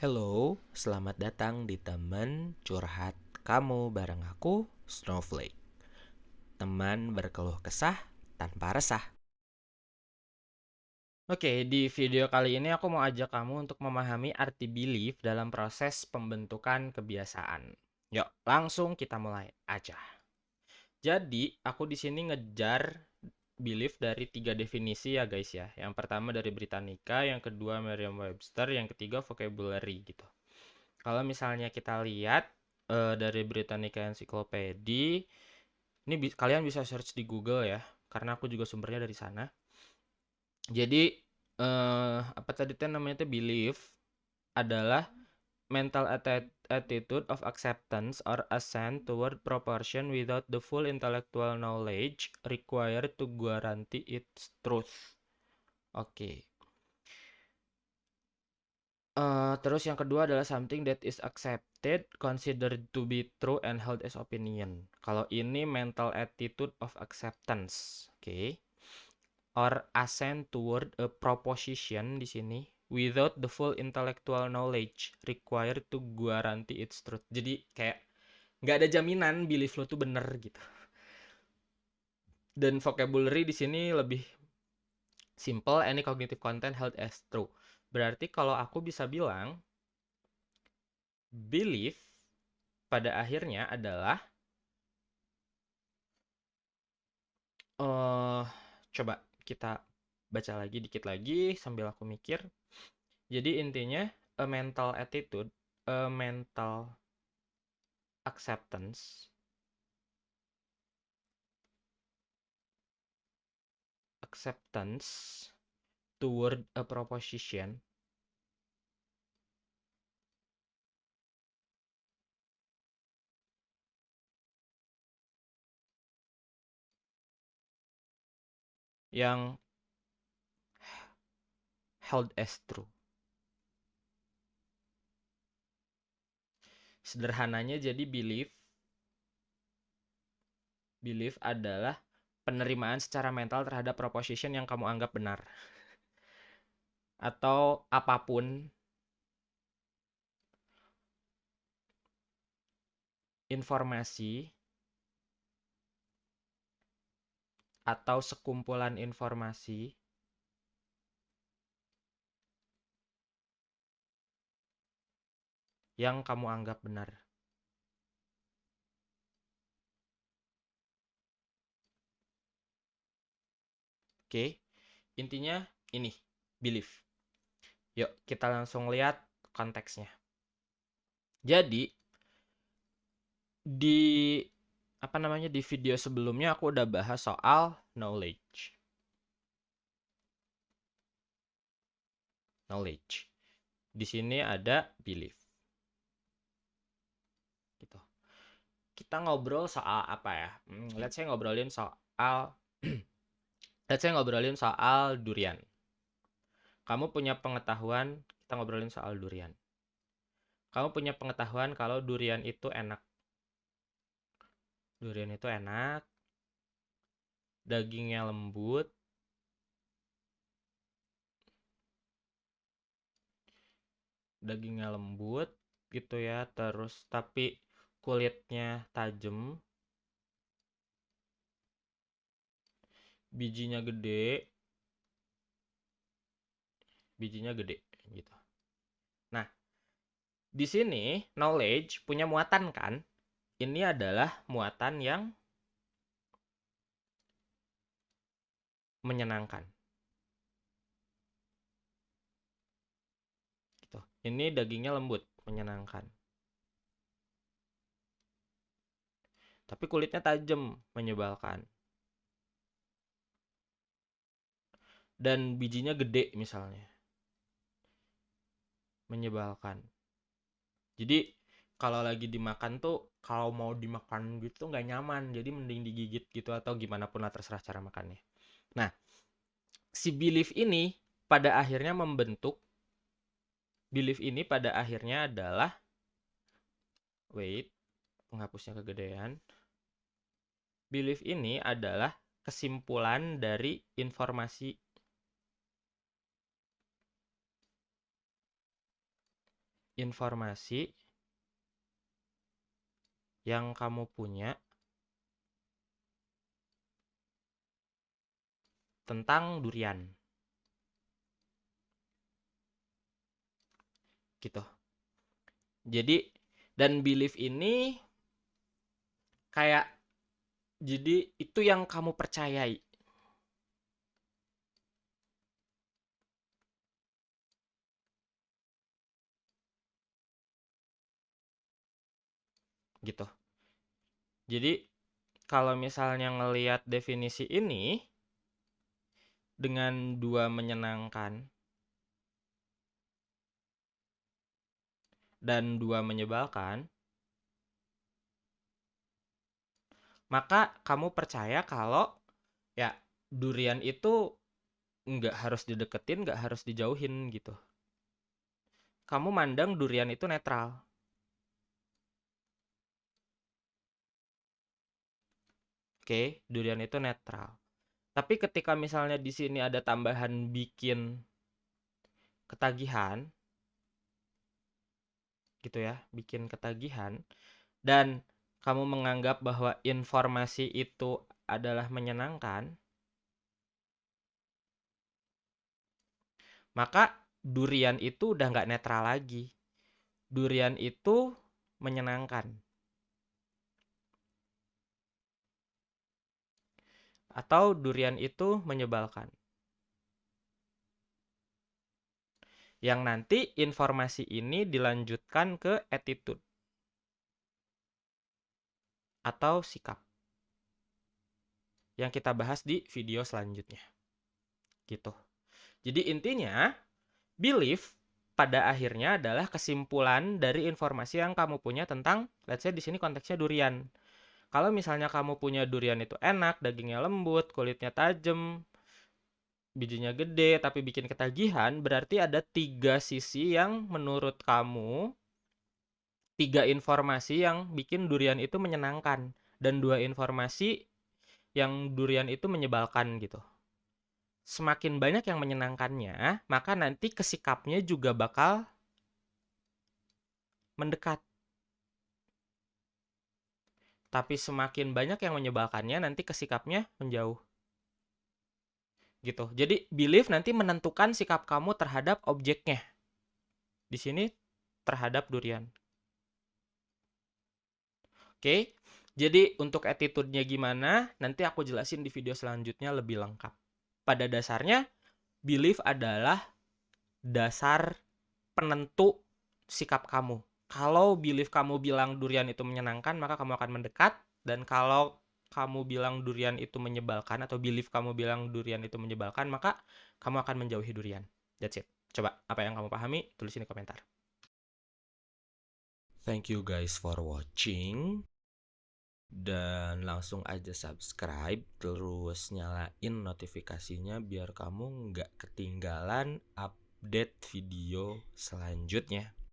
Hello, selamat datang di teman curhat kamu bareng aku, Snowflake. Teman berkeluh kesah tanpa resah. Oke, di video kali ini aku mau ajak kamu untuk memahami arti belief dalam proses pembentukan kebiasaan. Yuk, langsung kita mulai aja. Jadi, aku di sini ngejar belief dari tiga definisi ya guys ya. Yang pertama dari Britannica, yang kedua Merriam-Webster, yang ketiga vocabulary gitu. Kalau misalnya kita lihat uh, dari Britannica Encyclopedia, ini bi kalian bisa search di Google ya, karena aku juga sumbernya dari sana. Jadi uh, apa tadi namanya itu belief adalah mental attitude of acceptance or assent toward proportion without the full intellectual knowledge required to guarantee its truth. Oke. Okay. Uh, terus yang kedua adalah something that is accepted, considered to be true and held as opinion. Kalau ini mental attitude of acceptance, oke. Okay. Or assent toward a proposition di sini without the full intellectual knowledge required to guarantee its truth. Jadi kayak nggak ada jaminan belief lo tuh bener gitu. Dan vocabulary di sini lebih simple any cognitive content held as true. Berarti kalau aku bisa bilang belief pada akhirnya adalah uh, coba kita baca lagi dikit lagi sambil aku mikir. Jadi intinya a mental attitude, a mental acceptance acceptance toward a proposition yang held as true. Sederhananya jadi belief belief adalah penerimaan secara mental terhadap proposition yang kamu anggap benar. Atau apa pun informasi atau sekumpulan informasi yang kamu anggap benar. Oke, intinya ini, belief. Yuk, kita langsung lihat konteksnya. Jadi, di apa namanya di video sebelumnya aku udah bahas soal knowledge. Knowledge. Di sini ada belief. Kita ngobrol soal apa ya? Hmm, let's say ngobrolin soal let's say ngobrolin soal durian. Kamu punya pengetahuan, kita ngobrolin soal durian. Kamu punya pengetahuan kalau durian itu enak. Durian itu enak. Dagingnya lembut. Dagingnya lembut gitu ya, terus tapi kulitnya tajam. Bijinya gede. Bijinya gede gitu. Nah di sini knowledge punya muatan kan? Ini adalah muatan yang menyenangkan. Gitu. Ini dagingnya lembut menyenangkan tapi kulitnya tajam, menyebalkan. Dan bijinya gede misalnya. Menyebalkan. Jadi kalau lagi dimakan tuh kalau mau dimakan gitu nggak nyaman jadi mending digigit gitu atau gimana pun lah terserah cara makannya nah si belief ini pada akhirnya membentuk belief ini pada akhirnya adalah wait penghapusnya kegedean belief ini adalah kesimpulan dari informasi informasi yang kamu punya tentang durian. Gitu. Jadi dan belief ini kayak jadi itu yang kamu percayai. Gitu. Jadi kalau misalnya ngelihat definisi ini dengan dua menyenangkan dan dua menyebalkan, maka kamu percaya kalau ya durian itu nggak harus dideketin, nggak harus dijauhin gitu. Kamu mandang durian itu netral. Oke, durian itu netral. Tapi ketika misalnya di sini ada tambahan bikin ketagihan, gitu ya, bikin ketagihan, dan kamu menganggap bahwa informasi itu adalah menyenangkan, maka durian itu udah nggak netral lagi. Durian itu menyenangkan. Atau durian itu menyebalkan. Yang nanti informasi ini dilanjutkan ke attitude atau sikap yang kita bahas di video selanjutnya. Gitu. Jadi intinya belief pada akhirnya adalah kesimpulan dari informasi yang kamu punya tentang let's say di sini konteksnya durian. Kalau misalnya kamu punya durian itu enak, dagingnya lembut, kulitnya tajam, bijinya gede tapi bikin ketagihan, berarti ada tiga sisi yang menurut kamu tiga informasi yang bikin durian itu menyenangkan dan dua informasi yang durian itu menyebalkan gitu. Semakin banyak yang menyenangkannya, maka nanti kesikapnya juga bakal mendekat. Tapi semakin banyak yang menyebalkannya, nanti kesikapnya menjauh. Gitu. Jadi belief nanti menentukan sikap kamu terhadap objeknya. Di sini terhadap durian. Oke, jadi untuk attitude-nya gimana, nanti aku jelasin di video selanjutnya lebih lengkap. Pada dasarnya, belief adalah dasar penentu sikap kamu. Kalau belief kamu bilang durian itu menyenangkan, maka kamu akan mendekat. Dan kalau kamu bilang durian itu menyebalkan, atau belief kamu bilang durian itu menyebalkan, maka kamu akan menjauhi durian. That's it. Coba, apa yang kamu pahami, tulisin di komentar. Thank you guys for watching dan langsung aja subscribe terus nyalain notifikasinya biar kamu nggak ketinggalan update video selanjutnya